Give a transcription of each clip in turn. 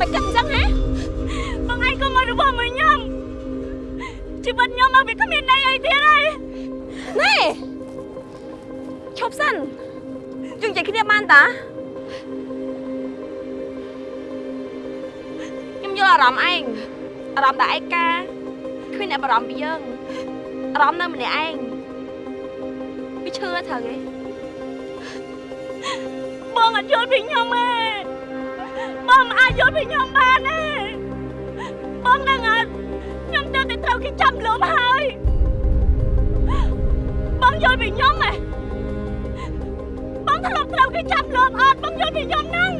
មិនគិតអញ្ចឹងហ៎បងឯងក៏មករបស់មួយខ្ញុំជីវិតខ្ញុំមកវាគ្មានន័យអីទៀតហើយណែឈប់សិនយើងនិយាយគ្នាបានតាខ្ញុំយល់អារម្មណ៍ឯងអារម្មណ៍តែឯកាគ្មានអ្នកបារម្ភពីយើងអារម្មណ៍នៅម្នាក់ឯងវាឈឺត្រូវទេបងអត់យល់ពីខ្ញុំទេ បងមិនអាចយល់ពីខ្ញុំបានទេបងនឹងអត់ខ្ញុំទៅតែត្រូវគេចាប់លំហើយបងយល់ពីខ្ញុំទេបងធ្លាប់ត្រូវគេចាប់លំអត់បងយល់ពីខ្ញុំហ្នឹង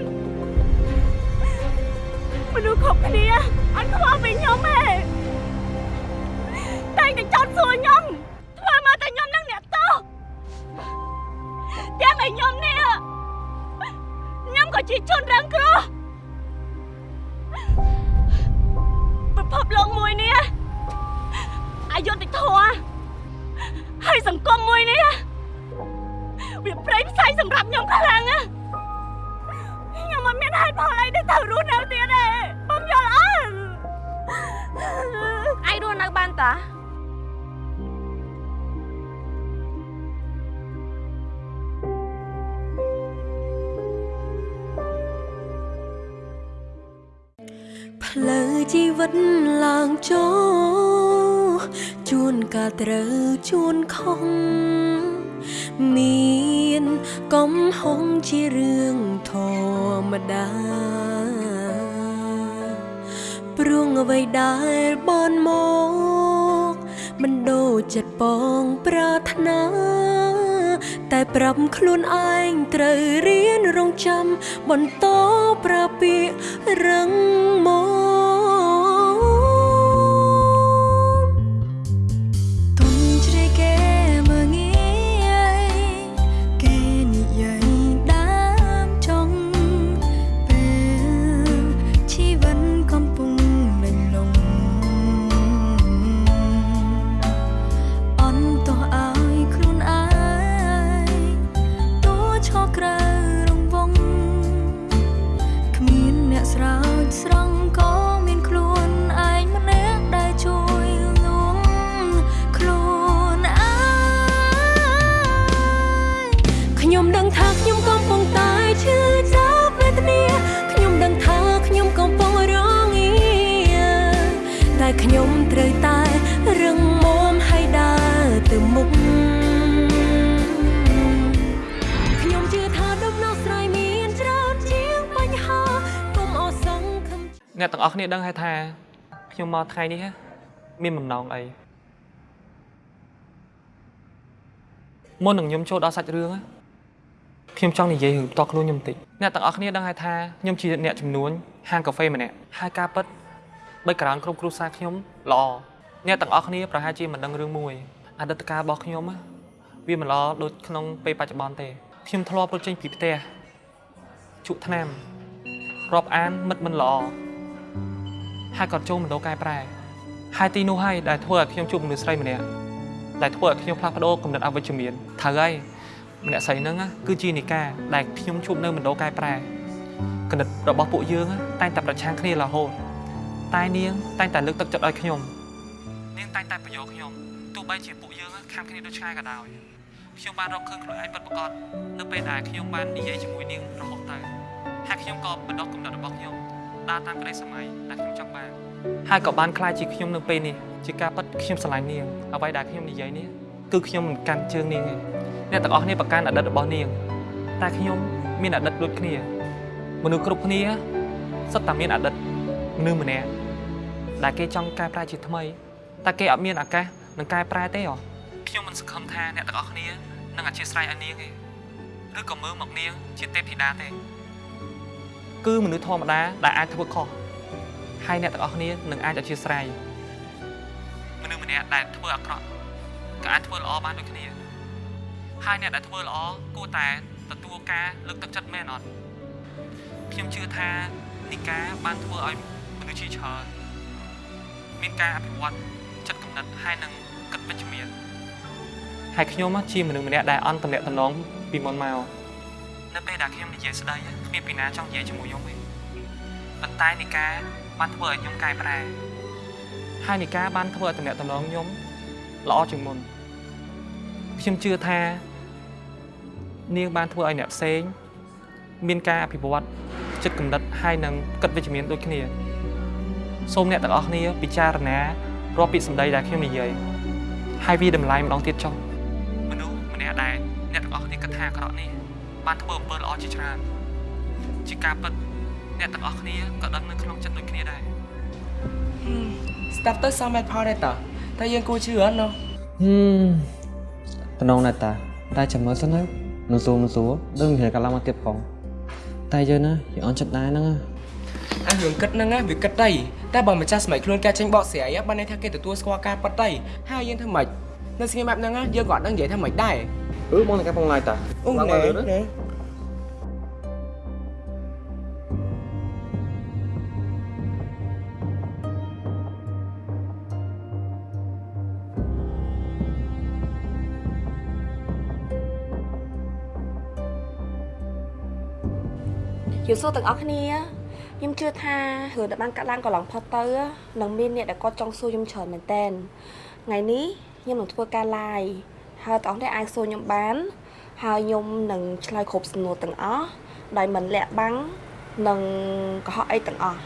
មនុស្សគ្រប់គ្នាអត់ខ្វល់ពីខ្ញុំទេតែគេចោទសួរខ្ញុំធ្វើមកតែខ្ញុំនឹងអ្នកទោសទាំងឲ្យខ្ញុំនេះខ្ញុំក៏ជាជនរងគ្រោះ ភពលោកមួយនេះអយុត្តិធម៌ហើយសង្គមមួយនេះវាប្រេងផ្សៃសម្រាប់ខ្ញុំខ្លាំងណាស់ខ្ញុំមិនមានហេតុផលអីដែលត្រូវរស់នៅទៀតទេបងយល់អត់ឯងរស់នៅបានតា ជីវិតឡើងចូលជួនកាលត្រូវជួនខុសមានកំហុងជារឿងធម្មតាព្រោះអ្វីដែលបនមកមិនដូចចិត្តបងប្រាថ្នាតែប្រាប់ខ្លួនឯងត្រូវរៀនរងចាំបន្តប្រាពាករឹងមក គ្នាដឹងហើយថាខ្ញុំមកថ្ងៃនេះមានបំណងអីមុននឹងខ្ញុំចូលដល់សាច់រឿងណាខ្ញុំចង់និយាយរឿងផ្ទាល់ខ្លួនខ្ញុំបន្តិចអ្នកទាំងអស់គ្នាដឹងហើយថាខ្ញុំជាអ្នកចំនួនហាងកាហ្វេម្នាក់ហើយការពិតបីក្រោនគ្រប់គ្រួសារខ្ញុំល្អអ្នកទាំងអស់គ្នាប្រហែលជាមិនដឹងរឿងមួយអតីតកាលរបស់ខ្ញុំណាវាមិនល្អដូចក្នុងពេលបច្ចុប្បន្នទេខ្ញុំធ្លាប់រត់ចេញពីផ្ទះជក់ថ្នាំរាប់អានមិត្តមិនល្អ ហើយគាត់ចូលមណ្ឌលកែប្រែហើយទីនោះហើយដែលធ្វើឲ្យខ្ញុំជួបមនុស្សស្រីម្នាក់ដែលធ្វើឲ្យខ្ញុំផ្លាស់ប្ដូរគំនិតអវិជ្ជមានត្រូវហើយម្នាក់ស្រីហ្នឹងណាគឺជានីកាដែលខ្ញុំជួបនៅមណ្ឌលកែប្រែគំនិតរបស់ពួកយើងណាតែងតែប្រឆាំងគ្នារហូតតែនាងតែងតែលើកទឹកចិត្តឲ្យខ្ញុំនាងតែងតែបញ្យោខ្ញុំទោះបីជាពួកយើងណាខាំគ្នាដូចឆ្ងាយក៏ដោយខ្ញុំបានរកឃើញខ្លួនឯងពិតប្រាកដនៅពេលដែលខ្ញុំបាននិយាយជាមួយនាងរហូតទៅហើយខ្ញុំក៏បណ្ដុះគំនិតរបស់ខ្ញុំ ដើរតាមក្តីសម័យដែលខ្ញុំចង់បានហើយក៏បានខ្លាចជាខ្ញុំនៅពេលនេះជាការពិតខ្ញុំស្រឡាញ់នាងអ្វីដែលខ្ញុំនិយាយនេះគឺខ្ញុំមិនកាន់ជើងនាងទេអ្នកទាំងអស់គ្នាប្រកាន់អតីតរបស់នាងតែខ្ញុំមានអតីតដូចគ្នា មនុស្សគ្រប់គ្នាសុទ្ធតែមានអតីតមនុស្សម្នាក់ដែលគេចង់កែប្រែជាថ្មីតែគេអត់មានឱកាសនឹងកែប្រែទេហ៎ខ្ញុំមិនសង្ឃឹមថាអ្នកទាំងអស់គ្នានឹងអធិស្ឋានឲ្យនាងទេឬក៏មើលមកនាងជាទេពធីតាទេ គឺមនុស្សធម្មតាដែលអាចធ្វើខុសហើយអ្នកទាំងអស់គ្នានឹងអាចអធិស្ឋានមនុស្សម្នាក់ដែលធ្វើអាក្រក់ក៏អាចធ្វើល្អបានដូចគ្នាហើយអ្នកដែលធ្វើល្អគួរតែទទួលការលើកទឹកចិត្តមែនអត់ខ្ញុំជឿថានីកាបានធ្វើឲ្យមនុស្សជាច្រើនមានការអភិវឌ្ឍចិត្តគំនិតហើយនឹងគិតវិជ្ជមានហើយខ្ញុំជាមនុស្សម្នាក់ដែលអន់តំណែងតំណងពីមុនមកនៅពេលដែលខ្ញុំនិយាយស្ដី គ្មានពីណាចង់និយាយជាមួយខ្ញុំទេខប៉ុន្តែនីកាបានធ្វើឲ្យខ្ញុំកែប្រែហើយនីកាបានធ្វើឲ្យតំណែងតំណងខ្ញុំល្អជាងមុនខ្ញុំជឿថានាងបានធ្វើឲ្យអ្នកផ្សេង មានការអភិវឌ្ឍចិត្តគំនិតហើយនឹងគិតវិជ្ជមានដូចគ្នាសូមអ្នកទាំងអស់គ្នាពិចារណារាល់ពាក្យសម្ដីដែលខ្ញុំនិយាយហើយវាតម្លៃម្ដងទៀតចុះមនុស្សម្នាក់ដែលអ្នកទាំងអស់គ្នាគិតថាអាក្រក់នេះបានធ្វើអំពើល្អជាច្រើន ជាការពិតអ្នកទាំងអស់គ្នាក៏ដឹងនៅក្នុងចិត្តដូចគ្នាដែរស្ដាប់ទៅសមមែនផលដែរតើតែយើងគួរជឿអត់ណោះហឹមតំណងណាស់តាតែចាំមើលសិនទៅនឹងសួរនឹងសួរដឹងមានកាលឡើងមកទៀតផងតែយើងណាយើងអន់ចិត្តដែរហ្នឹងណាអារឿងគិតហ្នឹងណាវាគិតដីតែបើម្ចាស់ស្មីខ្លួនគេចេញបកស្រាយបានន័យថាគេទទួលស្គាល់ការប៉ັດដីហើយយើងធ្វើម៉េចនៅស្ងៀមបែបហ្នឹងណាយើងក៏អត់ដឹងនិយាយថាម៉េចដែរអឺបងនឹងកាផងឡាយតាអូណែ សួរទាំងអស់គ្នាខ្ញុំជឿថារឿងដែលបានកាត់ឡើងកន្លងផុតទៅនឹងមានអ្នកដែលគាត់ចង់សួរខ្ញុំច្រើនមែនតើថ្ងៃនេះខ្ញុំនឹងធ្វើការ live ហើយទាំងអស់គ្នាអាចសួរខ្ញុំបាន ហើយខ្ញុំនឹងឆ្លើយគ្រប់សំណួរទាំងអស់ដោយមិនលាក់បាំងនិងកុហកអីទាំងអស់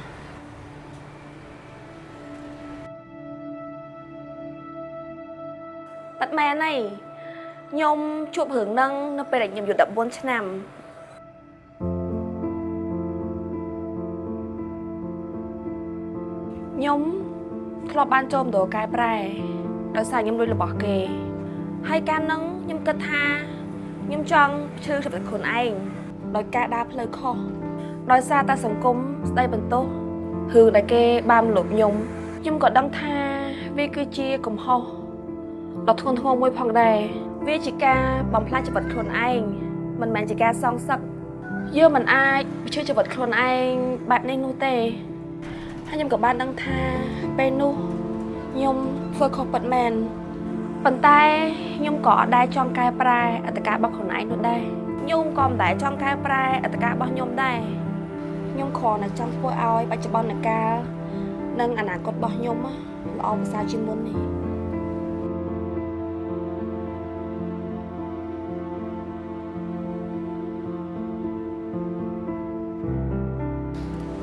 ប៉ាត់មែនហើយខ្ញុំជួបរឿងហ្នឹងនៅពេលដែលខ្ញុំអាយុ14ឆ្នាំ ខ្ញុំធ្លាប់បានចូលមណ្ឌលកែប្រែដោយសារខ្ញុំលួចរបស់គេ ហើយការនឹងខ្ញុំគិតថាខ្ញុំចង់ឈឺជីវិតខ្លួនឯងដោយការដើរផ្លូវខុសដោយសារតែសង្គមស្ដីបន្ទោសរឿងដែលគេបានលុបខ្ញុំខ្ញុំក៏ដឹងថាវាគឺជាកំហុសដ៏ធ្ងន់ធ្ងរមួយផងដែរវាជាការបំផ្លាញជីវិតខ្លួនឯងមិនមែនជាការសងសឹកយើងមិនអាចបញ្ឈឺជីវិតខ្លួនឯងបែបនេះនោះទេ ហើយខ្ញុំក៏បានដឹងថាពេលនោះខ្ញុំធ្វើខុសពិតមែនប៉ុន្តែខ្ញុំក៏អត់ដែលចង់កែប្រែអត្តការបស់ខ្លួនឯងនោះដែរខ្ញុំក៏មិនដែលចង់កែប្រែអត្តការបស់ខ្ញុំដែរខ្ញុំគ្រាន់តែចង់ធ្វើឲ្យបច្ចុប្បន្នកាលនិងអនាគតរបស់ខ្ញុំល្អប្រសើរជាងមុននេះ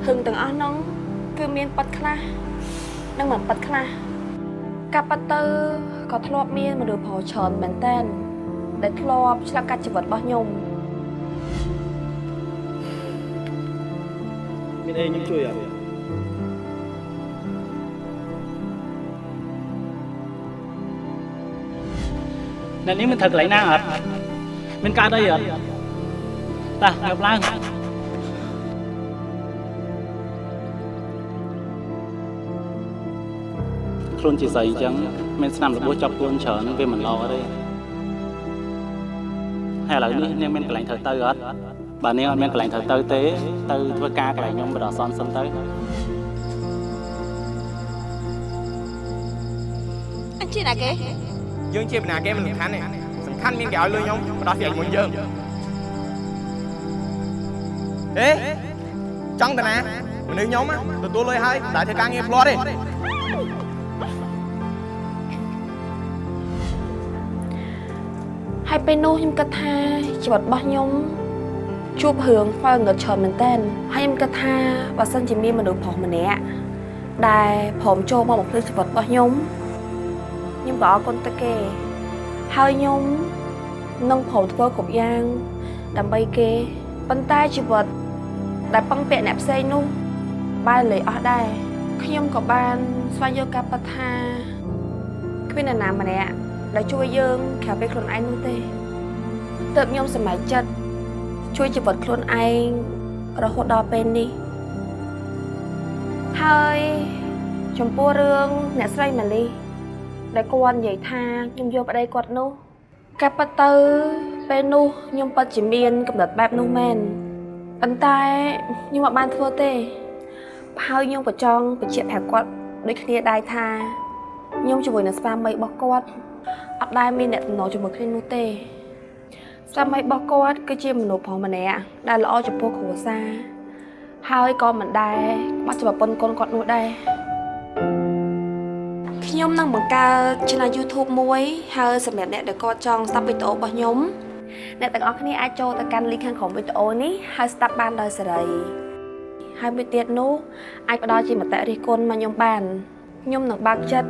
ហឹងទាំងអស់នោះ គឺមានប៉ាត់ខ្លះនិងមិនប៉ាត់ខ្លះកាប់ប៉ាត់ទៅក៏ធ្លាប់មានមនុស្សប្រុសច្រើនមែនតើដែលធ្លាប់ឆ្លាប់កាត់ជីវិតរបស់ខ្ញុំមានអីខ្ញុំជួយអត់អ្នកនេះមិនត្រូវកន្លែងណាអត់មានកើតអីអត់តាងើបឡើង ខ្លួនជាស្រីអញ្ចឹងមានស្នាមរបួសចាប់ខ្លួនច្រើនវាមិនល្អទេហើយឥឡូវនេះនាងមានកន្លែងត្រូវទៅអត់បើនាងអត់មានកន្លែងត្រូវទៅទេ ទៅធ្វើការកន្លែងខ្ញុំបដអសនសិនទៅអញជាណាគេយើងជាបណ្ណាគេមិនសំខាន់ទេសំខាន់មានគេឲ្យលុយខ្ញុំបដោះស្រាយមួយយើងហេចង់តាណាមនុស្សខ្ញុំណាទទួលលុយហើយតែធ្វើការងារផ្លាត់ទេ ហើយពេលនោះខ្ញុំគិតថាជីវិតរបស់ខ្ញុំជួបរឿងខ្វល់ងឹតច្រើនមែនតើហើយខ្ញុំគិតថាបើសិនជាមានមនុស្សប្រុសម្នាក់ដែលព្រមចូលមកបំភ្លឺជីវិតរបស់ខ្ញុំខ្ញុំក៏អរគុណទៅគេ ហើយខ្ញុំនឹងព្រមធ្វើគ្រប់យ៉ាង ដើម្បីគេប៉ុន្តែជីវិតដែលពឹងពាក់អ្នកផ្សេងនោះបែរលេអស់ដែរខ្ញុំក៏បានស្វែងយល់ការពិតថាគ្មាននរណាម្នាក់ ដែលជួយយើងក្រៅពីខ្លួនឯងនោះទេទើបខ្ញុំសម្រេចចិត្តជួយជីវិតខ្លួនឯងរហូតដល់ពេលនេះហើយចំពោះរឿងអ្នកស្រីម៉ាលីដែលគាត់និយាយថាខ្ញុំយកប្តីគាត់នោះកាប់ពិតទៅពេលនោះខ្ញុំពិតជាមានកំណត់បែបនោះមែនប៉ុន្តែខ្ញុំអត់បានធ្វើទេហើយខ្ញុំក៏ចង់បញ្ជាក់ប្រាប់គាត់ដូចគ្នាដែរថាខ្ញុំជាមួយនឹងស្វាមីរបស់គាត់ អត់ដែលមានអ្នកតំណជាមួយគ្នានោះទេស្វាមីរបស់គាត់គឺជាមនុស្សប្រុសម្នាក់ដែលល្អចំពោះគ្រួសារហើយក៏មិនដែរបាត់ជាប្រពន្ធកូនគាត់នោះដែរខ្ញុំនឹងបង្កើត channel YouTube មួយ ហើយសម្រាប់អ្នកដែលគាត់ចង់ស្ដាប់វីដេអូរបស់ខ្ញុំអ្នកទាំងអស់គ្នាអាចចូលទៅកាន់ link ខាងក្រោមវីដេអូនេះហើយស្ដាប់បានដោយសេរីហើយមួយទៀតនោះអាចផ្ដល់ជាមតិរិះគន់មកខ្ញុំបានខ្ញុំនឹងបើកចិត្ត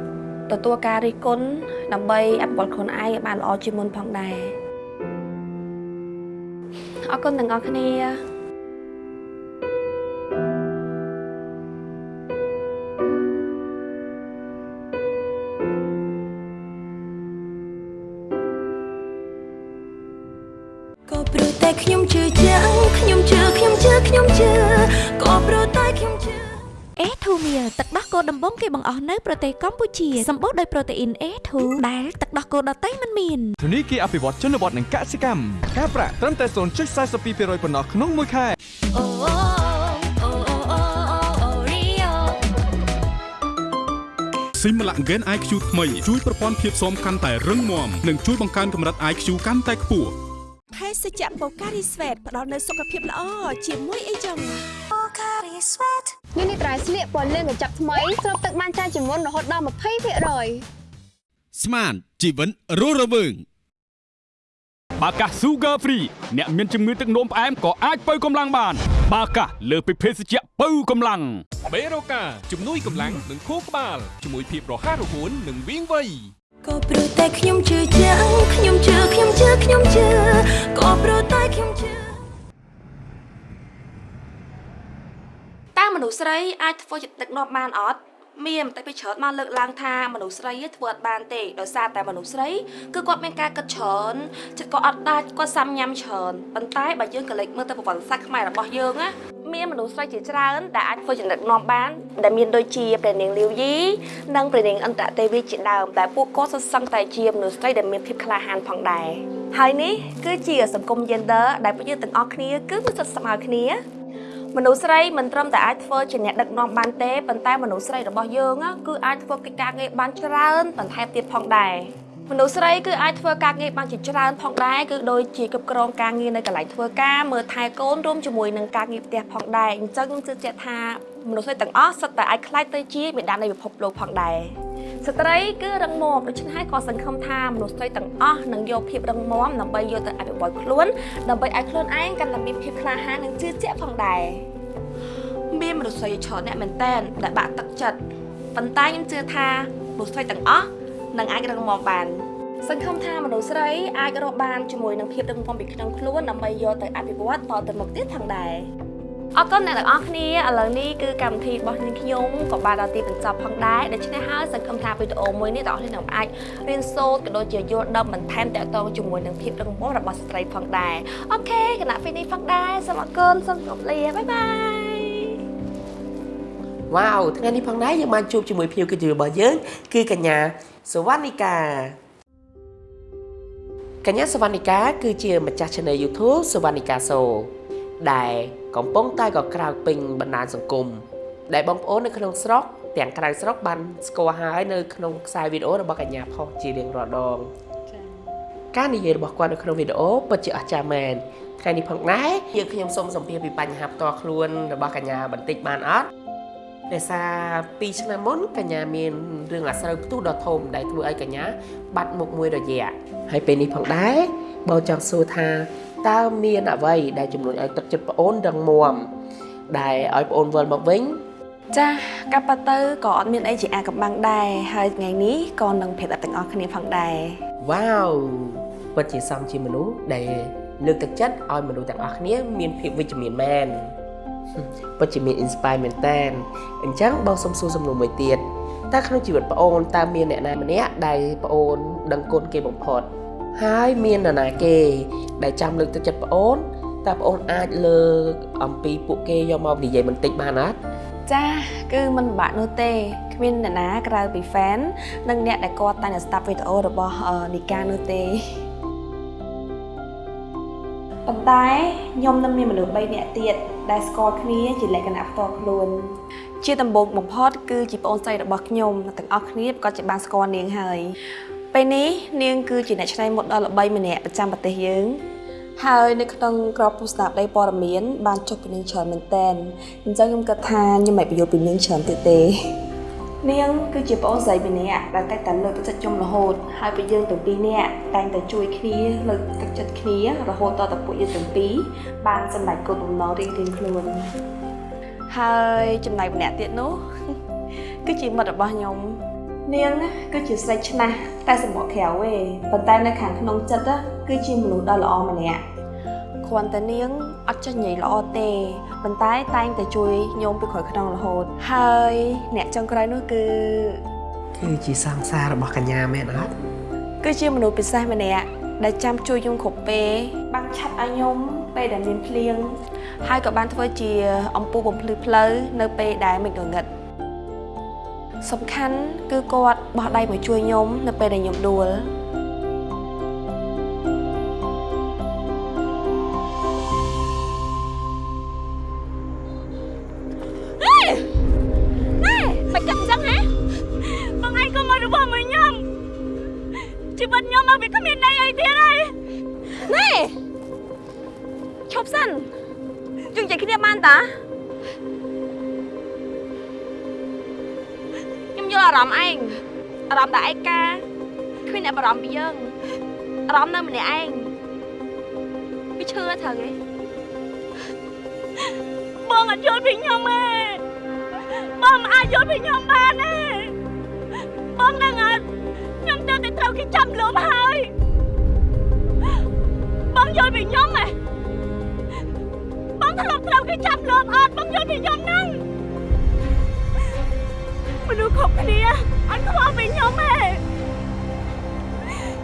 ទទួលការរិះគន់ដើម្បីអភិវឌ្ឍខ្លួនឯងឲ្យបានល្អជាងមុនផងដែរអរគុណទាំងអស់គ្នាក៏ព្រោះតែខ្ញុំជឿជាក់ខ្ញុំជឿខ្ញុំជឿខ្ញុំជឿក៏ព្រោះតែខ្ញុំជឿ A2 Meal ទឹកដោះគោដំបងគេបង្អស់នៅប្រទេសកម្ពុជាសម្បូរដោយប្រូតេអ៊ីន A2 ដែលទឹកដោះគោដតៃមិនមានធនីគារអភិវឌ្ឍជនបទនិងកសិកម្មការប្រាក់ត្រឹមតែ0.42%ប៉ុណ្ណោះក្នុងមួយខែអូអូអូអូអូអូរីយ៉ូស៊ីមឡាក់ហ្គេន IQ ថ្មីជួយប្រព័ន្ធភាពស៊ាំកាន់តែរឹងមាំនិងជួយបង្កើនកម្រិត IQ កាន់តែខ្ពស់ភេសជ្ជៈបូការីស្វេតផ្ដល់នូវសុខភាពល្អជាមួយអីចឹង បូការីស្វេតនេះនេះត្រៃស្លៀកពណ៌លឿងកញ្ចក់ថ្មីស្រូបទឹកបានច្រើនជាងមុនរហូតដល់20%ស្មានជីវិតរស់រវើងបាកាស Sugar Free អ្នកមានជំងឺទឹកនោមផ្អែមក៏អាចបើកម្លាំងបាន បាកាសលើសពីភេសជ្ជៈបើកម្លាំងបេរូកាជំនួយកម្លាំងនិងខួរក្បាលជាមួយភាពរហ័សរហួននិងវាងវៃក៏ព្រោះតែខ្ញុំជឿជាក់ខ្ញុំជឿខ្ញុំជឿខ្ញុំជឿក៏ព្រោះតែខ្ញុំជឿ តើ មនុស្សស្រីអាចធ្វើជាដឹកនាំបានអត់មានមតិពីច្រើនមកលើកឡើងថាមនុស្សស្រីធ្វើអត់បានទេដោយសារតែមនុស្សស្រីគឺគាត់មានការគិតច្រើនចិត្តគាត់អត់ដាច់គាត់សាំញ៉ាំច្រើនប៉ុន្តែបើយើងក៏លេចមើលទៅប្រវត្តិសាស្ត្រខ្មែររបស់យើងណាមានមនុស្សស្រីជាច្រើនដែលអាចធ្វើជាដឹកនាំបានដែលមានដូចជាព្រះនាងលាវយីនិងព្រះនាងអន្តរទេវីជាដើមតែពួកគាត់សុទ្ធសឹងតែជាមនុស្សស្រីដែលមានភាពក្លាហានផងដែរហើយនេះគឺជាសង្គម gender ដែលពួកយើងទាំងអស់គ្នាគឺមានសិទ្ធិស្មើគ្នា មនុស្សស្រីមិនត្រឹមតែអាចធ្វើជាអ្នកដឹកនាំបានទេប៉ុន្តែមនុស្សស្រីរបស់យើងណាគឺអាចធ្វើកិច្ចការងារបានច្រើនបន្ថែមទៀតផងដែរមនុស្សស្រីគឺអាចធ្វើការងារបានជាច្រើនផងដែរគឺដូចជាគ្រប់គ្រងការងារនៅកន្លែងធ្វើការមើលថែកូនរួមជាមួយនឹងការងារផ្ទះផងដែរអញ្ចឹងខ្ញុំជឿជាក់ថា មនុស្សស្រីទាំងអស់សុទ្ធតែអាចខ្លាចទៅជាមេដានៃពិភពលោកផងដែរស្ត្រីគឺរឹងមាំដូច្នេះហើយក៏សង្ឃឹមថាមនុស្សស្រីទាំងអស់នឹងយកភាពរឹងមាំដើម្បីយកទៅអភិវឌ្ឍខ្លួនដើម្បីឲ្យខ្លួនឯងកាន់តែមានភាពក្លាហាននិងជឿជាក់ផងដែរមានមនុស្សស្រីច្រើនអ្នកមែនតែនដែលបាក់ទឹកចិត្តប៉ុន្តែខ្ញុំជឿថាមនុស្សស្រីទាំងអស់នឹងអាចរឹងមាំបានសង្ឃឹមថាមនុស្សស្រីអាចរកបានជាមួយនឹងភាពរឹងមាំពីក្នុងខ្លួនដើម្បីយកទៅអភិវឌ្ឍតទៅមុខទៀតផងដែរ អរគុណអ្នកទាំងអស់គ្នាឥឡូវនេះគឺកម្មវិធីរបស់នាងខ្ញុំក៏បានដល់ទីបញ្ចប់ផងដែរដូច្នេះហើយសង្ឃឹមថាវីដេអូមួយនេះទាំងអស់គ្នានឹងអាចរៀនសូត្រក៏ដូចជាយល់ដឹងបន្ថែមតទៅជាមួយនឹងភាពរឹងមាំរបស់ស្ត្រីផងដែរអូខេគណៈពេលនេះផងដែរសូមអរគុណសូមគោរពលាបាយបាយវ៉ាវថ្ងៃនេះផងដែរយើងបានជួបជាមួយភ្ញៀវកិត្តិយសរបស់យើងគឺកញ្ញាសវណ្ណិកាកញ្ញាសវណ្ណិកាគឺជាម្ចាស់ Channel YouTube សវណ្ណិកាសូដែល កំពុងតែក៏ក្រៅពេញបណ្ដាញសង្គមដែលបងប្អូននៅក្នុងស្រុកទាំងក្រៅស្រុកបានស្គាល់ហើយនៅក្នុងខ្សែវីដេអូរបស់កញ្ញាផុសជារៀងរាល់ដងការនិយាយរបស់គាត់នៅក្នុងវីដេអូពិតជាអស្ចារ្យមែនថ្ងៃនេះផងដែរយើងខ្ញុំសូមសម្ភាសន៍ពីបញ្ហាផ្ទាល់ខ្លួនរបស់កញ្ញាបន្តិចបានអត់ដោយសារ2ឆ្នាំមុនកញ្ញាមានរឿងអាស្រូវផ្ទុះដ៏ធំដែលធ្វើឲ្យកញ្ញាបាត់មុខមួយរយៈហើយពេលនេះផងដែរបងចង់សួរថា តើមានអ្វីដែលជំរុញឲ្យទឹកចិត្តប្អូនរឹងមាំដែលឲ្យប្អូនវិលមកវិញចាកាប់ប៉ាទៅក៏អត់មានអីជាអាកំបាំងដែរហើយថ្ងៃនេះក៏នឹងប្រាប់ដល់ទាំងអស់គ្នាផងដែរវ៉ាវពិតជាសំជាមនុស្សដែលលើកទឹកចិត្តឲ្យមនុស្សទាំងអស់គ្នាមានភាពវិជ្ជមានមែនពិតជាមាន inspire មែនតើអញ្ចឹងបងសុំសួរសំណួរមួយទៀតតើក្នុងជីវិតប្អូនតើមានអ្នកណាម្នាក់ដែលប្អូនដឹងគុណគេបំផុត ហើយមាននរណាគេ ដែលចាំលើកទឹកចិត្តប្អូនតើប្អូនអាចលើកអំពីពួកគេយកមកនិយាយបន្តិចបានអត់ចាគឺមិនពិបាកនោះទេគ្មានអ្នកណាក្រៅពី fan និងអ្នកដែលគាត់តែងតែស្ដាប់វីដេអូរបស់អឺនីកានោះទេប៉ុន្តែខ្ញុំនឹងមានមនុស្ស3នាក់ទៀតដែលស្គាល់គ្នាជាលក្ខណៈផ្ទាល់ខ្លួន ជាដំបូងបំផុតគឺជាប្អូនស្រីរបស់ខ្ញុំទាំងអស់គ្នាប្រកាសជាបានស្គាល់នាងហើយ ពេលនេះនាងគឺជាអ្នកច្នៃម៉ូដលល្បីម្នាក់ប្រចាំប្រទេសយើងហើយនៅក្នុងក្របពុស្ដាប់ដីព័ត៌មានបានចុះពីនាងច្រើនមែនតែនអញ្ចឹងខ្ញុំគិតថាខ្ញុំមិនបញ្យល់ពីនាងច្រើនទៀតទេនាងគឺជាប្អូនស្រីម្នាក់ដែលតែងតែលើកទឹកចិត្តខ្ញុំរហូតហើយពួកយើងទាំងពីរនាក់តែងតែជួយគ្នាលើកទឹកចិត្តគ្នារហូតតទៅពួកយើងទាំងពីរបានសម្រេចគោលបំណងរៀងៗខ្លួនហើយចំណែកម្នាក់ទៀតនោះគឺជាមិត្តរបស់ខ្ញុំ នាងណាគឺជាស្រីឆ្នះតែសម្បកក្រៅទេប៉ុន្តែនៅខាងក្នុងចិត្តណាគឺជាមនុស្សដ៏ល្អម្នាក់គ្រាន់តែនាងអត់ចេះនិយាយល្អទេប៉ុន្តែតែងតែជួយខ្ញុំពីក្រោយខ្នងរហូត ហើយអ្នកចុងក្រោយនោះគឺគឺជាសង្សាររបស់កញ្ញាមែនអត់គឺជាមនុស្សពិសេសម្នាក់ដែលចាំជួយខ្ញុំគ្រប់ពេលបានឆាត់ឲ្យខ្ញុំពេលដែលមានភ្លៀងហើយក៏បានធ្វើជាអំពូបំភ្លឺផ្លូវនៅពេលដែលមិនងងឹត សំខាន់គឺគាត់បោះដៃមកជួយខ្ញុំនៅពេលដែលខ្ញុំដួល អារម្មណ៍ឯងអារម្មណ៍ដែលឯកាគ្មានអ្នកបារម្ភពីយើងអារម្មណ៍នៅម្នាក់ឯងវាឈឺត្រូវទេបងអត់យល់ពីខ្ញុំទេបងមិនអាចយល់ពីខ្ញុំបានទេបងដឹងអត់ខ្ញុំទៅតែត្រូវគេចាប់លុបហើយបងយល់ពីខ្ញុំទេបងធ្លាប់ត្រូវគេចាប់លុបអត់បងយល់ពីខ្ញុំហ្នឹង មនុស្សគ្រប់គ្នាអត់ខ្វល់ពីខ្ញុំទេ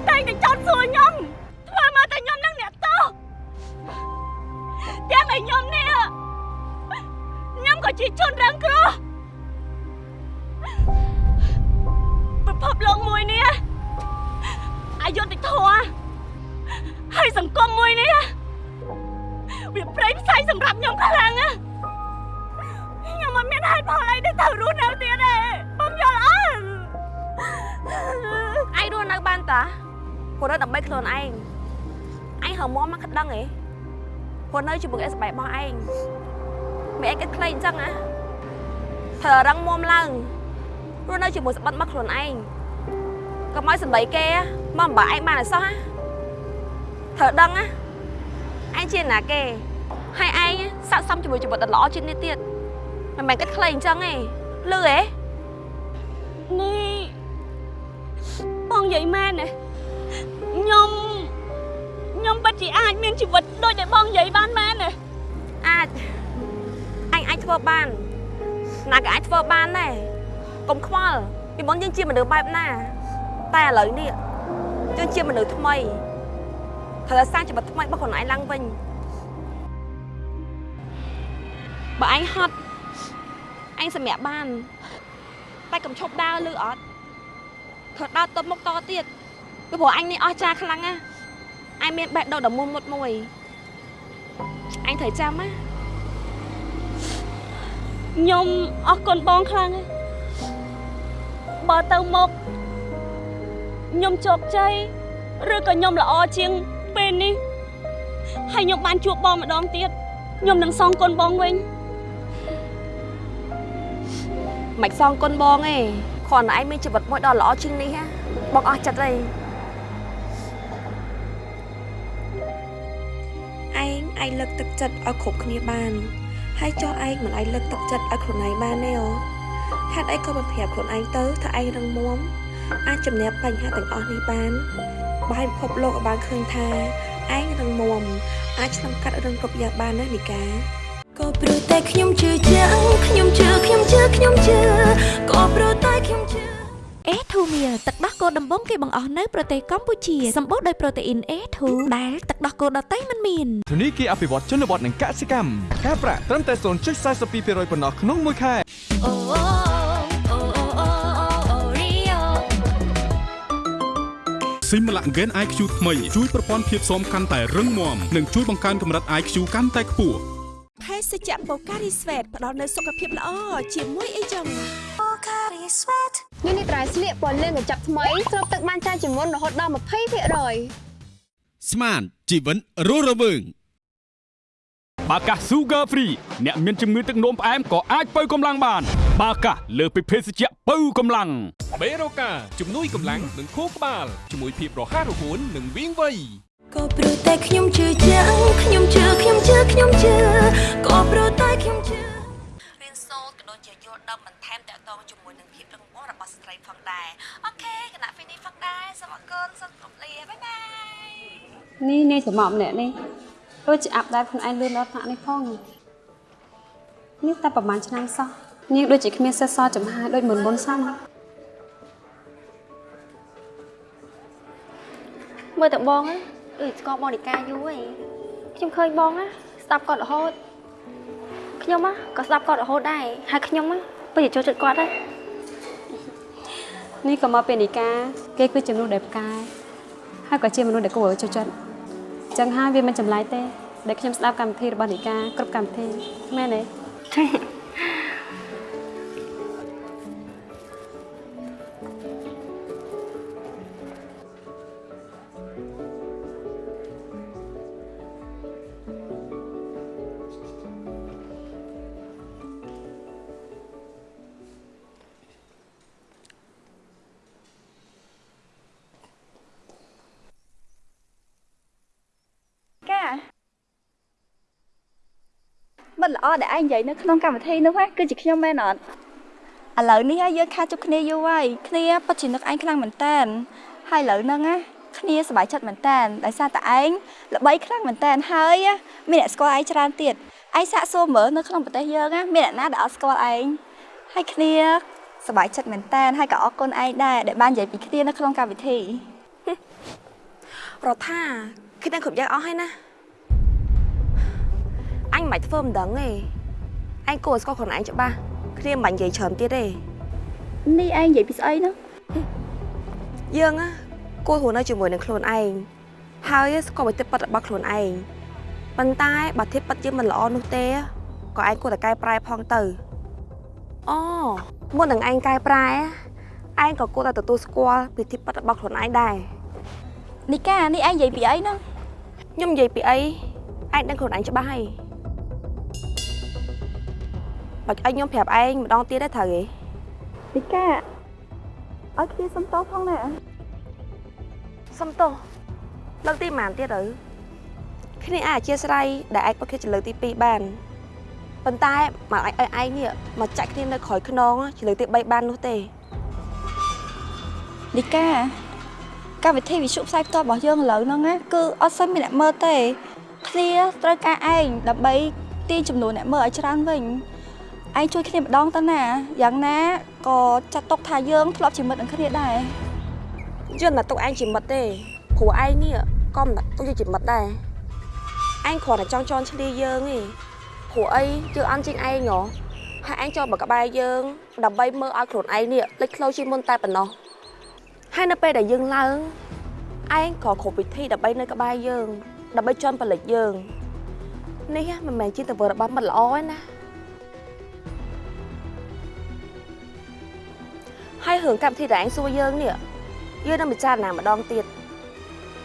តែតែចោទសួរខ្ញុំធ្វើមកតែខ្ញុំនឹងអ្នកទោសទាំងឲ្យខ្ញុំនេះខ្ញុំក៏ជាជនរងគ្រោះពិភពលោកមួយនេះអយុត្តិធម៌ហើយសង្គមមួយនេះវាប្រេងផ្សាយសម្រាប់ខ្ញុំខ្លាំងណាស់ ខ្ញុំមិនមានហេតុផលអីដែលត្រូវរស់នៅទៀតទេបងយល់អត់ឯងរស់នៅបានតាព្រោះនៅដើម្បីខ្លួនឯងឯងហៅមកមកក្តឹងហ៎ព្រោះនៅជាមួយអេសបែបរបស់ឯងមិនឯងគិតខ្លីអញ្ចឹងណាត្រូវរឹងមាំឡើងរស់នៅជាមួយស្បិតមកខ្លួនឯងកុំឲ្យសម្ដីគេមកអំបាឯងបានអសោះណាត្រូវដឹងណាឯងជាណាគេហើយឯងស័កសមជាមួយជីវិតដ៏ល្អជាងនេះទៀត មិនមែនគិតខ្លីអញ្ចឹងទេលឺហ៎នេះបងនិយាយមែនទេខ្ញុំខ្ញុំពិតជាអាចមានជីវិតដូចដែលបងនិយាយបានមែនទេអាចអញអាចធ្វើបានណាក៏អាចធ្វើបានដែរកុំខ្វល់ពីមុនយើងជាមនុស្សបែបណា តែឥឡូវនេះយើងជាមនុស្សថ្មីត្រូវសាងជីវិតថ្មីរបស់ខ្លួនឯងឡើងវិញបើអញហត់ អញសម្រាប់បាន តែកុំឈប់ដើរលឺអត់ធ្វើដើរទៅមុខតទៀតពីព្រោះអញនេះអស់ចាខ្លាំងណាស់អញមានបេះដូងដ៏មុនមុតមួយអញត្រូវចាំណាខ្ញុំអរគុណបងខ្លាំងណាស់បើទៅមកខ្ញុំជោគជ័យឬក៏ខ្ញុំល្អជាងពេលនេះហើយខ្ញុំបានជួបបងម្ដងទៀតខ្ញុំនឹងសងគុណបងវិញ មិនសងគុណបងទេគ្រាន់តែឯងមានជីវិតមួយដ៏ល្អជាងនេះហ៎បងអស់ចិត្តហើយឯងអាចលើកទឹកចិត្តឲ្យគ្រប់គ្នាបានហើយចោះឯងមិនអាចលើកទឹកចិត្តឲ្យខ្លួនឯងបានទេអូហេតុអីក៏មិនប្រាប់ខ្លួនឯងទៅថាឯងរឹងមាំអាចជំនះបញ្ហាទាំងអស់នេះបានបើឲ្យពិភពលោកឲ្យបានឃើញថាឯងរឹងមាំអាចឆ្លងកាត់រឿងគ្រប់យ៉ាងបានណានីកា ក៏ព្រោះតែខ្ញុំជឿជាក់ខ្ញុំជឿខ្ញុំជឿខ្ញុំជឿក៏ព្រោះតែខ្ញុំជឿ A2 meal ទឹកដោះគោដំបងគេបង្អស់នៅប្រទេសកម្ពុជាសម្បូរដោយប្រូតេអ៊ីន A2 ដែលទឹកដោះគោដតៃមិនមានធនីគារអភិវឌ្ឍជនបទនិងកសិកម្មការប្រាក់ត្រឹមតែ0.42%ប៉ុណ្ណោះក្នុងមួយខែអូអូអូអូអូអូរីយ៉ូស៊ីមឡាក់ហ្គេន IQ ថ្មីជួយប្រព័ន្ធភាពស៊ាំកាន់តែរឹងមាំនិងជួយបង្កើនកម្រិត IQ កាន់តែខ្ពស់ ភេសជ្ជៈបូការីស្វេតផ្ដល់នូវសុខភាពល្អជាមួយអីចឹងបូការីស្វេតនេះនេះត្រៃស្លៀកពណ៌លឿងកញ្ចប់ថ្មីស្រូបទឹកបានច្រើនជាងមុនរហូតដល់20%បស្មានជីវិតរស់រវើងបាកា Sugar Free អ្នកមានជំងឺទឹកនោមផ្អែមក៏អាចបើកម្លាំងបានបាកាលើសពីភេសជ្ជៈបើកម្លាំងបេរូកាជំនួយកម្លាំងនិងខួរក្បាលជាមួយភាពរហ័សរហួននិងវាងវៃ ក៏ព្រោះតែខ្ញុំជឿជាក់ខ្ញុំជឿខ្ញុំជឿខ្ញុំជឿក៏ព្រោះតែខ្ញុំជឿរៀនសូត្រក៏ដូចជាយល់ដឹងបន្ថែមតកតងជាមួយនឹងភាពរឹងមាំរបស់ស្ត្រីផងដែរអូខេគណៈពេលនេះផងដែរសូមអរគុណសូមគោរពលាបាយបាយនេះនាងចំអកម្នាក់នេះដូចជាអាប់ដែរខ្លួនឯងលឿនដល់ថ្នាក់នេះផងនេះតែប្រហែលឆ្នាំសោះនាងដូចជាគ្មានសិស្សសចំហាយដូចមុនមុនសោះណាមើលតែបងណាដូ ចស្គាល់បងនីកាយូរហើយខ្ញុំឃើញបងណាស្ដាប់គាត់រហូតខ្ញុំណាក៏ស្ដាប់គាត់រហូតដែរហើយខ្ញុំណាពិតជាចូលចិត្តគាត់ដែរនេះក៏មកពីនីកាគេគឺជាមនុស្សដែលផ្កាយហើយក៏ជាមនុស្សដែលគួរឲ្យចូលចិត្តអញ្ចឹងហើយវាមិនចម្លែកទេដែលខ្ញុំស្ដាប់កម្មវិធីរបស់នីកាគ្រប់កម្មវិធីមែនទេ ល្អដែលឯងនិយាយនៅក្នុងកម្មវិធីនោះណាគឺជាខ្ញុំមែនអត់ឥឡូវនេះហើយយើងខាជួបគ្នាយូរហើយគ្នាពិតជានឹកឯងខ្លាំងមែនតើហើយឥឡូវហ្នឹងណាគ្នាសប្បាយចិត្តមែនតើដោយសារតែឯងល្បីខ្លាំងមែនតើហើយមានអ្នកស្គាល់ឯងច្រើនទៀតឯងសាកសួរមើលនៅក្នុងប្រទេសយើងណាមានអ្នកណាដែលអត់ស្គាល់ឯងហើយគ្នាសប្បាយចិត្តមែនតើហើយក៏អរគុណឯងដែរដែលបាននិយាយពីគ្នានៅក្នុងកម្មវិធីរដ្ឋាគ្នាគ្រប់យ៉ាងអស់ហើយណា អញមិនបាច់ធ្វើមិនដឹងទេអញគួរឲ្យស្គាល់ខ្លួនឯងច្បាស់គ្នាមិនបាច់និយាយច្រើនទៀតទេនេះឯងនិយាយពីស្អីនោះយើងណាគួររស់នៅជាមួយនឹងខ្លួនឯងហើយស្គាល់វិធីពិតរបស់ខ្លួនឯងប៉ុន្តែបើធៀបពិតយើងមិនល្អនោះទេក៏ឯងគួរតែកែប្រែផងទៅអូមុននឹងឯងកែប្រែឯងក៏គួរតែទទួលស្គាល់ពីធៀបពិតរបស់ខ្លួនឯងដែរនីកានេះឯងនិយាយពីអីនោះខ្ញុំនិយាយពីអីឯងដឹងខ្លួនឯងច្បាស់ហើយ បាច់ឲ្យខ្ញុំប្រាប់ឯងម្ដងទៀតទេត្រូវទេនីកាឲ្យគ្នាសុំតោផងណាសុំទោសលើកទីប៉ុន្មានទៀតទៅគ្នាអាចអធិស្ឋានដែលឯងពុតគ្នាជាលើកទី2បានប៉ុន្តែមកឲ្យឯងនេះមកចាក់គ្នានៅក្រោយខ្នងជាលើកទី3បាននោះទេនីកាកម្មវិធីវិទ្យុផ្សាយផ្ទាល់របស់យើងឥឡូវហ្នឹងណាគឺអត់សូវមានអ្នកមើលទេគ្នាត្រូវការឯងដើម្បីទាញចំនួនអ្នកមើលឲ្យច្រើនវិញ ឯងជួយគ្នាម្ដងទៅណាយ៉ាងណាក៏ចាត់ទុកថាយើងធ្លាប់ជាមិត្តនឹងគ្នាដែរយើងមិនទុកឯងជាមិត្តទេព្រោះឯងនេះក៏មិនទុកយើងជាមិត្តដែរឯងគ្រាន់តែចង់ជន់ឈ្លាយើងទេព្រោះអីយើងអន់ជាងឯងហ៎ហើយឯងចូលមកក្បែរយើងដើម្បីមើលឲ្យខ្លួនឯងនេះលេចធ្លោជាងមុនតែប៉ុណ្ណោះហើយនៅពេលដែលយើងឡើងឯងក៏គ្រប់វិធីដើម្បីនៅក្បែរយើងដើម្បីជន់ប្រលិចយើងនេះមិនមែនជាទង្វើរបស់មិត្តល្អទេណា ហើយរឿងកម្មវិធីដែលឯងសួរយើងនេះយើងនឹងពិចារណាម្ដងទៀត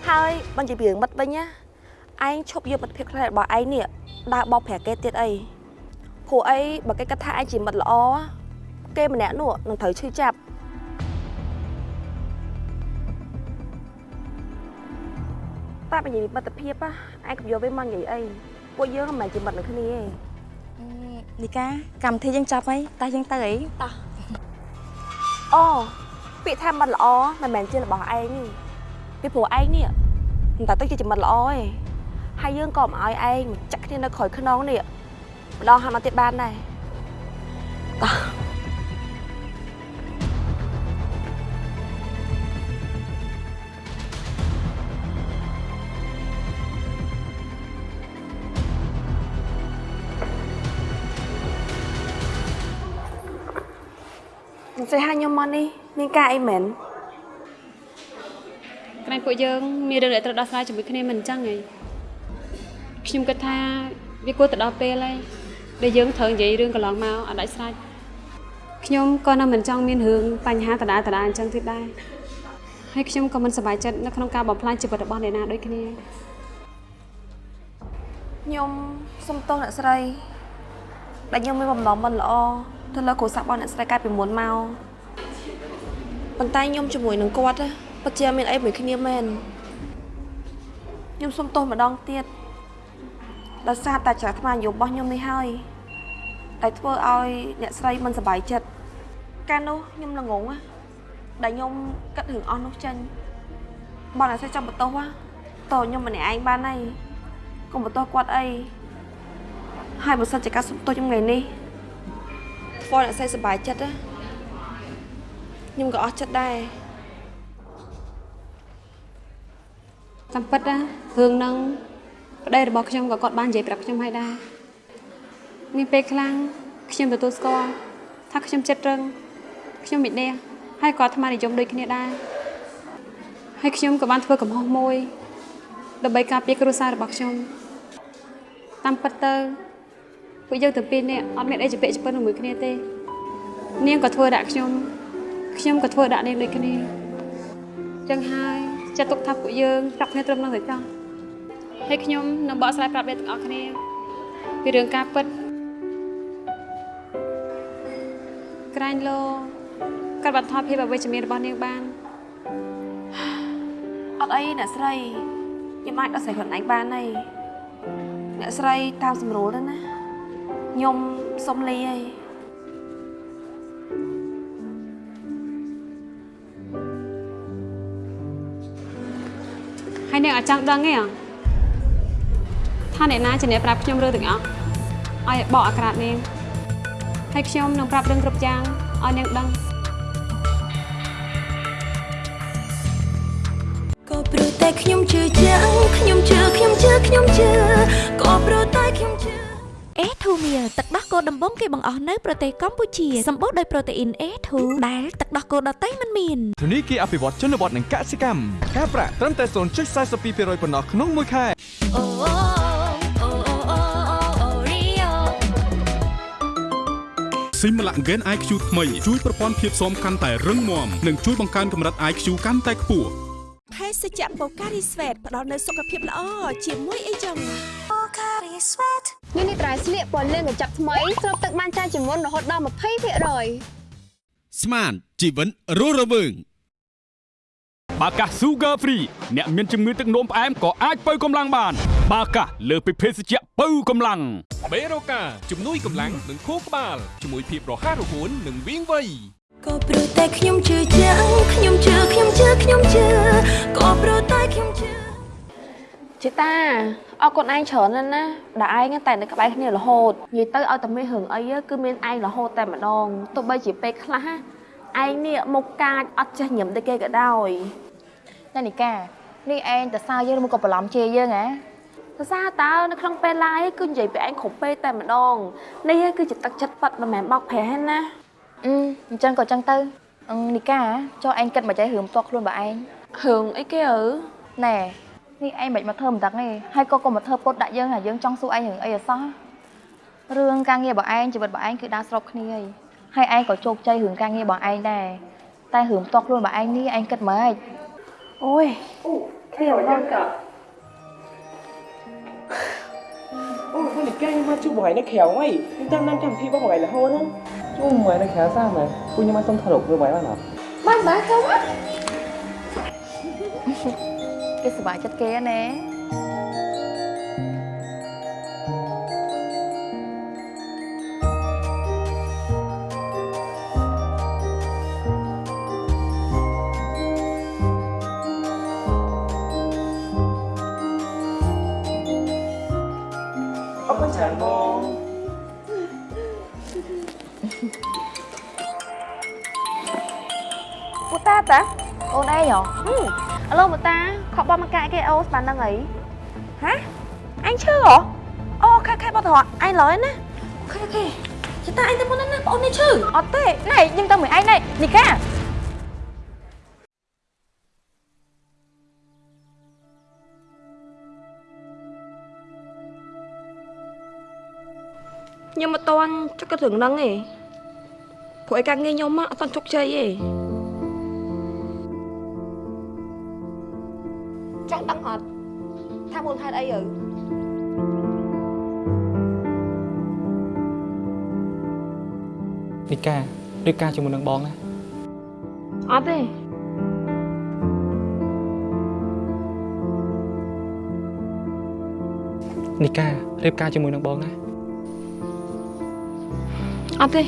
ហើយបញ្ជាពីរឿងមិត្តវិញណាឯងឈប់យកមិត្តភាពខ្លះរបស់ឯងនេះដើរបោកប្រាស់គេទៀតអីព្រោះអីបើគេគិតថាឯងជាមិត្តល្អគេម្នាក់នោះនឹងត្រូវឈឺចាប់តែបញ្ជាពីមិត្តភាពណាឯងកុំយកវាមកនិយាយអីពួកយើងមិនមែនជាមិត្តនឹងគ្នាទេនីកាកម្មវិធីយើងចាប់ហើយតើយើងទៅអីតោះ អូពាក្យថាមិត្តល្អមិនមែនជារបស់ឯងទេពីព្រោះឯងនេះមិនតែទៅជាមិត្តល្អទេហើយយើងក៏មិនឲ្យឯងមកចាក់គ្នានៅក្រោយខ្នងនេះម្ដងហើយមកទៀតបានដែរតោះ ស្អីហើយខ្ញុំមកនេះមានការអីមែនក្រែងពួកយើងមានរឿងដែលត្រូវដោះស្រាយជាមួយគ្នាមិនអញ្ចឹងហីខ្ញុំគិតថាវាគួរទៅដល់ពេលហើយដែលយើងត្រូវនិយាយរឿងកន្លងមកឲ្យដាច់ស្រេចខ្ញុំក៏នៅមិនចង់មានរឿងបញ្ហាដដែលដដែលអញ្ចឹងទៀតដែរហើយខ្ញុំក៏មិនសប្បាយចិត្តនៅក្នុងការបំផ្លាញជីវិតរបស់អ្នកណាដូចគ្នាខ្ញុំសុំទោសអ្នកស្រីដែលខ្ញុំមានបំណងមិនល្អ ទៅលើគ្រួសាររបស់អ្នកស្រីកាលពីមុនមកប៉ុន្តែខ្ញុំជាមួយនឹងគាត់ណាពិតជាមានអីមួយគ្នាមែនខ្ញុំសុំទោសម្ដងទៀតដោយសារតែចរិតថ្មយោរបស់ខ្ញុំនេះហើយដែលធ្វើឲ្យអ្នកស្រីមិនសប្បាយចិត្តកាលនោះខ្ញុំល្ងងណាដែលខ្ញុំគិតរឿងអស់នោះចេញបងអ្នកស្រីចាំបន្ទោសណាតើខ្ញុំម្នាក់ឯងបានហើយកុំបន្ទោសគាត់អីហើយបើសិនជាការសុំទោសខ្ញុំថ្ងៃនេះ ធ្វើឲ្យអ្នកស្រីសប្បាយចិត្តណាខ្ញុំក៏អស់ចិត្តដែរតាមពិតណារឿងហ្នឹងប្តីរបស់ខ្ញុំក៏គាត់បាននិយាយប្រាប់ខ្ញុំហើយដែរមានពេលខ្លាំងខ្ញុំទទួលស្គាល់ថាខ្ញុំចិត្តរឹងខ្ញុំមាននេះហើយគាត់អាត្មានិយមដូចគ្នាដែរហើយខ្ញុំក៏បានធ្វើកំហុសមួយដើម្បីការពារគ្រួសាររបស់ខ្ញុំតាមពិតទៅ ពួកយើងទាំងពីរនាក់អត់មានអីជាពាក្យជាពិនជាមួយគ្នាទេ នាងក៏ធ្វើដាក់ខ្ញុំខ្ញុំក៏ធ្វើដាក់នាងដូចគ្នាចឹងហើយចាត់ទុកថាពួកយើងចាប់គ្នាត្រឹមនឹងទៅចង់ហើយខ្ញុំនឹងបកស្រាយប្រាប់អ្នកទាំងអស់គ្នាពីរឿងការពិតក្រាញ់លោកាត់បន្ថយភាពអវិជ្ជមានរបស់នាងបានអត់អីអ្នកស្រីខ្ញុំអាចដោះស្រាយខ្លួនឯងបានហើយអ្នកស្រីតាមស្រួលទៅណា ខ្ញុំសុំលីហើយហើយនាងអត់ចង់ដឹងទេហ៎ថាអ្នកណាជាអ្នកប្រាប់ខ្ញុំរឿងទាំងអស់ឲ្យបកអាក្រាតនាងហើយខ្ញុំនឹងប្រាប់រឿងគ្រប់យ៉ាងឲ្យនាងដឹងក៏ព្រោះតែខ្ញុំជឿជាក់ខ្ញុំជឿខ្ញុំជឿខ្ញុំជឿក៏ព្រោះតែខ្ញុំជឿ អេធូមៀលទឹកដោះគោដំបងគេបង្អស់នៅប្រទេសកម្ពុជាសម្បូរដោយប្រូតេអ៊ីន A2 ដែលទឹកដោះគោដតៃមិនមានធនីគារអភិវឌ្ឍជនបទនិងកសិកម្មការប្រាក់ត្រឹមតែ0.42%ប៉ុណ្ណោះក្នុងមួយខែអូអូអូអូអូអូរីយ៉ូស៊ីមឡាក់ហ្គេន IQ ថ្មីជួយប្រព័ន្ធភាពស៊ាំកាន់តែរឹងមាំនិងជួយបង្កើនកម្រិត IQ កាន់តែខ្ពស់ ភេសជ្ជៈបូការីស្វេតផ្ដល់នូវសុខភាពល្អជាមួយអីចឹង Pocari Sweat នេះនេះត្រៃស្លៀកពណ៌លឿងកញ្ចប់ថ្មីស្រូបទឹកបានច្រើនជាងមុនរហូតដល់20%ស្មានជីវិនរស់រវើងបាកា Sugar Free អ្នកមានជំងឺទឹកនោមផ្អែមក៏អាចបើកម្លាំងបាន បាកាលើសពីភេសជ្ជៈបើកម្លាំងបេរូកាជំនួយកម្លាំងនិងខួរក្បាលជាមួយភាពរហ័សរហួននិងវាងវៃ ក៏ព្រោះតែខ្ញុំជឿជាក់ខ្ញុំជឿខ្ញុំជឿខ្ញុំជឿក៏ព្រោះតែខ្ញុំជឿជីតាអរគុណឯងច្រើនណាស់ណាដែលឯងតែនៅក្បែរគ្នារហូតនិយាយទៅឲ្យតែមានរឿងអីគឺមានឯងរហូតតែម្ដងទោះបីជាពេលខ្លះឯងនេះមុខកាចអត់ចេះញឹមដូចគេក៏ដោយណានីកានេះឯងតសើយើងមកក៏បន្លំជេរយើងហ៎សរសើរតើនៅក្នុងពេល live គឺនិយាយពីឯងគ្រប់ពេលតែម្ដងនេះគឺជាទឹកចិត្តប៉ັດមិនមែនបោកប្រាស់ទេណា អឺអញ្ចឹងក៏អញ្ចឹងទៅអឺនីកាចុះឯងគិតមកចៃរឿងផ្ទាល់ខ្លួនបើឯងរឿងអីគេអើណែនេះឯងមិនមកធ្វើមិនដឹងទេហើយក៏កុំមកធ្វើពុតដាក់យើងថាយើងចង់សួរឯងរឿងអីអសោះរឿងការងាររបស់ឯងជីវិតរបស់ឯងគឺដើរស្របគ្នាហើយហើយឯងក៏ជោគជ័យរឿងការងាររបស់ឯងដែរតែរឿងផ្ទាល់ខ្លួនរបស់ឯងនេះឯងគិតម៉េចអូយគ្នាម្ដងក៏អូហ្នឹងនិកាយមកជួបបងឯងនៅក្រៅហីខ្ញុំតាមតាមកម្មវិធីរបស់បងឯងរហូតហ្នឹង ជួមមកនៅក្រៅសាមែពួកខ្ញុំមកសុំថតរូបធ្វើបាយបានអត់បានបានចូលមក ប្បាយចិត្តគេណាអរគុណច្រើនបងពូតាតាអូនឯងហ៎ឥឡូវពូតាខកបងមកកាយគេអូស្មាននឹងអីហ៎អញឈឺហ៎អូខេខេបងតោះអញឡើយណាអូខេអូខេចតាអញទៅមុនណាបងអូននេះឈឺអត់ទេណែយើងទៅមួយឯងណែនីកាខ្ញុំមិនតន់ចុកគិតរឿងហ្នឹងទេព្រោះឯការងារខ្ញុំមកអត់តន់ជោគជ័យទេអឺ ការៀបការជាមួយនឹងបងណាអត់ទេនីការៀបការជាមួយនឹងបងណាអត់ទេ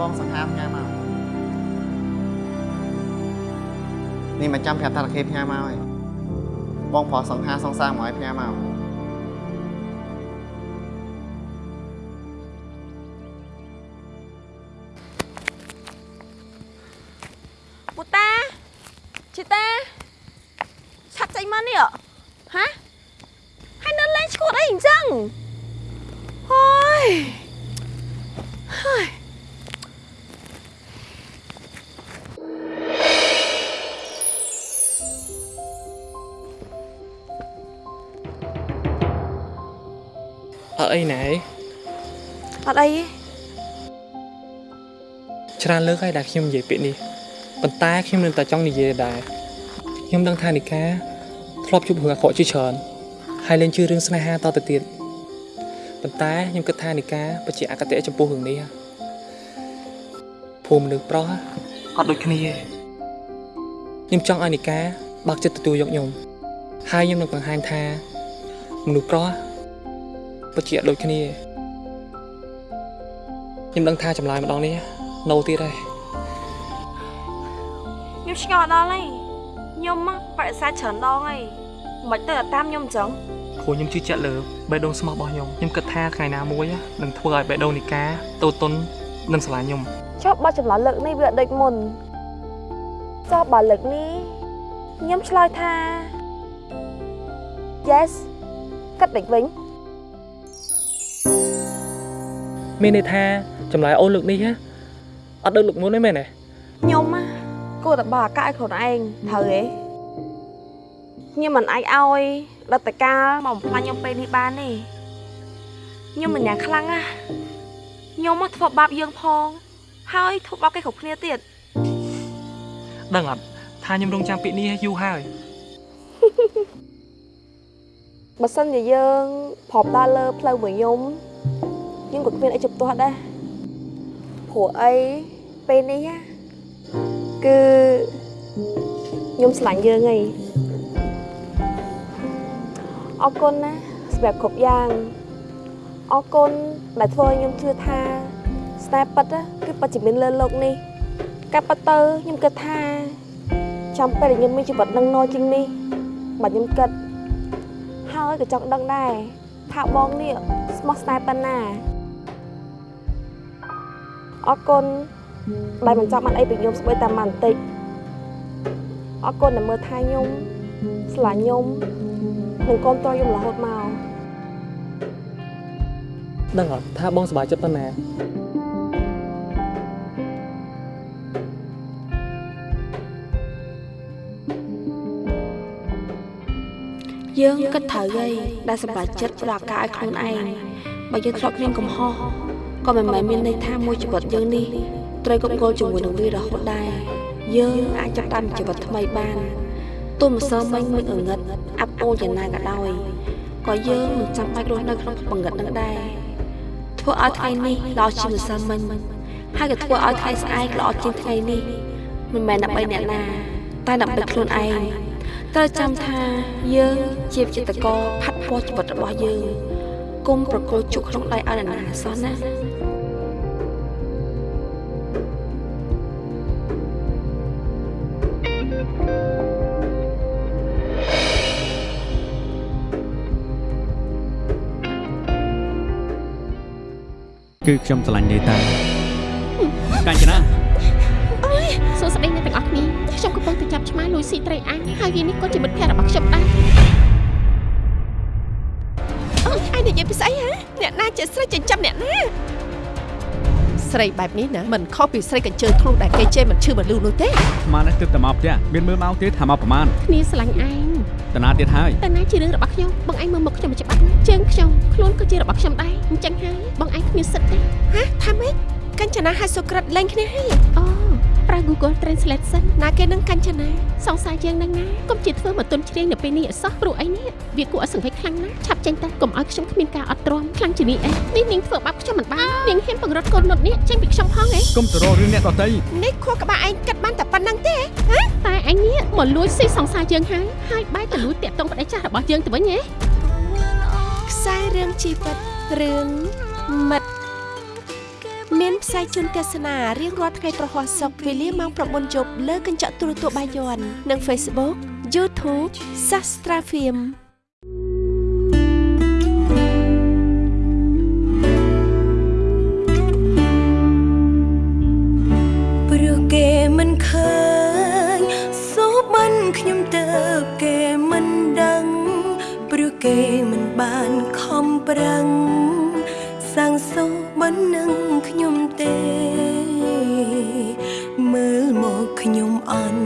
បងសង្ហាផ្ញើមកនេះមកចាំប្រាប់ថាតាខេផ្ញើមកហើយបងប្រុសសង្ហាសង្សារមកឲ្យផ្ញើមក អត់អីណែអត់អីទេច្រើនលើកហើយដែលខ្ញុំនិយាយពាក្យនេះប៉ុន្តែខ្ញុំនៅតែចង់និយាយដែរខ្ញុំដឹងថានីកាធ្លាប់ជួបរឿងអាក្រក់ជាច្រើនហើយលែងជឿរឿងស្នេហាតទៅទៀតប៉ុន្តែខ្ញុំគិតថានីកាពិតជាអកតេចំពោះរឿងនេះភូមិមនុស្សប្រុសអត់ដូចគ្នាទេខ្ញុំចង់ឲ្យនីកាបើកចិត្តទទួលយកខ្ញុំហើយខ្ញុំនឹងបង្ហាញថាមនុស្សប្រុស ពិតជាអត់ដូចគ្នាខ្ញុំដឹងថាចម្លើយម្ដងនេះនៅទៀតហើយខ្ញុំឆ្ងល់ដល់ហើយខ្ញុំមកបរិស័ទច្រើនដងហើយមិនទៅតែតាមខ្ញុំអញ្ចឹងព្រោះខ្ញុំជឿជាក់លើបេះដូងស្មោះរបស់ខ្ញុំខ្ញុំគិតថាថ្ងៃណាមួយនឹងធ្វើឲ្យបេះដូងនីកាតូចតុននិងស្រឡាញ់ខ្ញុំចុះបើចម្លើយលើកនេះវាអត់ដូចមុនចុះបើលើកនេះខ្ញុំឆ្លើយថា yes គិតដូចវិញ មានន័យថាចម្លើយអូនលើកនេះហ៎អត់ដូចលើកមុនទេមែនទេខ្ញុំណាគួរតែបើអាកាសឲ្យខ្លួនឯងត្រូវទេខ្ញុំមិនអាចឲ្យដតកាលមកបំផ្លាញខ្ញុំពេលនេះបានទេខ្ញុំមិនយ៉ាងខ្លាំងណាខ្ញុំមកធ្វើបាបយើងផង ហើយធ្វើបាបគេគ្រប់គ្នាទៀតដឹងអត់ថាខ្ញុំរងចាំពាក្យនេះយូរហើយបើសិនជាយើងប្រប់ដើរលើផ្លូវមួយខ្ញុំ ខ្ញុំក៏គ្មានអីជំទាស់ដែរព្រោះអីពេលនេះណាគឺខ្ញុំស្រឡាញ់យើងហីអរគុណណាសម្រាប់គ្រប់យ៉ាងអរគុណដែលធ្វើឲ្យខ្ញុំជឿថាស្នេហ៍ពិតណាគឺពិតជាមានលើโลกនេះកាប់ពិតទៅខ្ញុំគិតថាចាំពេលដែលខ្ញុំមានជីវិតនឹងណជាងនេះបើខ្ញុំគិត ហើយក៏ចង់ដឹងដែរថាបងនេះស្មោះស្នេហ៍ប៉ុណ្ណា អរគុណដែលមិនចាំបានអីពីខ្ញុំស្បីតាមបានបន្តិចអរគុណដែលមើលថែខ្ញុំស្រឡាញ់ខ្ញុំនិងគាំទ្រខ្ញុំរហូតមកដឹងអត់ថាបងសប្បាយចិត្តប៉ុណ្ណាយើងគិតត្រូវហើយដែលសម្រេចចិត្តផ្ដល់ឱកាសឲ្យខ្លួនឯងបើយើងធ្លាប់គ្មានកំហុស ក៏មិនមែនមានន័យថាមួយជីវិតយើងនេះត្រូវកប់គល់ជាមួយនឹងវារហូតដែរយើងអាចចាប់ផ្ដើមជីវិតថ្មីបានទោះមិនសើមិញមិនអងឹតអាប់អូនយ៉ាងណាក៏ដោយក៏យើងមិនចាំបាច់រស់នៅក្នុងបង្កត់នឹងដែរធ្វើឲ្យថ្ងៃនេះល្អជាងម្សិលមិញហើយក៏ធ្វើឲ្យថ្ងៃស្អែកល្អជាងថ្ងៃនេះមិនមែនដើម្បីអ្នកណា តែដើម្បីខ្លួនឯងត្រូវចាំថាយើងជាវិចិត្រករផាត់ពណ៌ជីវិតរបស់យើងគុំប្រគល់ជក់ក្នុងដៃឲ្យអ្នកណាសោះណា គឺខ្ញុំស្រឡាញ់នេតាកាញ្ចនាអើយសួស្តីអ្នកទាំងអស់គ្នាខ្ញុំកំពុងតែចាប់ឆ្មាលួយស៊ីត្រីអាំងហើយវានេះក៏ជាមិត្តភក្តិរបស់ខ្ញុំដែរ ស្រីបែបនេះណាមិនខុសពីស្រីកញ្ជើធ្លុះដែលគេជេរមិនឈឺមិនលឺនោះទេស្មាននេះទើបតែមកផ្ទះមានមើលមកទេថាមកប្រមាណគ្នាស្រឡាញ់ឯងតាណាទៀតហើយតែណាជារឿងរបស់ខ្ញុំបងឯងមើលមុខខ្ញុំមិនច្បាស់ណាជើងខ្ញុំខ្លួនក៏ជារបស់ខ្ញុំដែរអញ្ចឹងហើយបងឯងគ្មានសិទ្ធទេហ៎ថាម៉េចកញ្ចនាហើយសុក្រិតលែងគ្នាហើយអូ ប្រើ Google Translate សិនណាគេនឹងកញ្ចនាសង្សារយើងនឹងណាកុំជាធ្វើមកទុនជ្រៀងនៅពេលនេះអសោះព្រោះអីនេះវាគួរឲ្យសង្វេគខ្លាំងណាស់ឆាប់ចេញទៅកុំឲ្យខ្ញុំគ្មានការអត់ទ្រាំខ្លាំងជានេះអីនេះនាងធ្វើបាបខ្ញុំមិនបាននាងហ៊ានបង្រត់កូននុតនេះចេញពីខ្ញុំផងអីកុំទៅរករឿងអ្នកដទៃនេះខួរក្បាលឯងគិតបានតែប៉ុណ្្នឹងទេហ៎តែអញនេះមកលួចស៊ីសង្សារយើងហើយហើយបែរទៅលួចតាក់ទងប្តីចាស់របស់យើងទៅវិញហ៎ខ្សែរឿងជីវិតរឿងមិត្ត មានផ្សាយជូនទស្សនារៀងរាល់ថ្ងៃប្រហ័សសុកវេលាម៉ោង9យប់លើកញ្ចក់ទូរទស្សន៍បាយ័ននិង Facebook YouTube Sastra Film ព្រោះគេមិនឃើញសូបានខ្ញុំទៅគេមិនដឹងព្រោះគេមិនបានខំប្រឹងសាងសូបា ននឹងខ្ញុំទេ មើលមកខ្ញុំអន់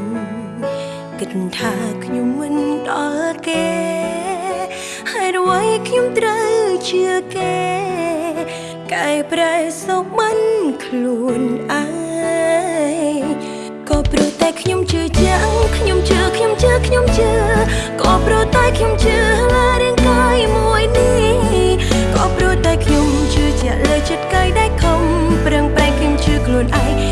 គិតថាខ្ញុំមិនដល់គេហើយអ្វីខ្ញុំត្រូវជឿគេកែប្រែសុបមិនខ្លួនឯងក៏ព្រោះតែខ្ញុំជឿចាំងខ្ញុំជឿខ្ញុំជឿខ្ញុំជឿក៏ព្រោះតែខ្ញុំជឿលើរាងកាយមួយនេះក៏ព្រោះតែខ្ញុំជឿជាក់លើចិត្តកាយ ដែលខំប្រឹងប្រែងខ្ញុំជឿខ្លួនឯង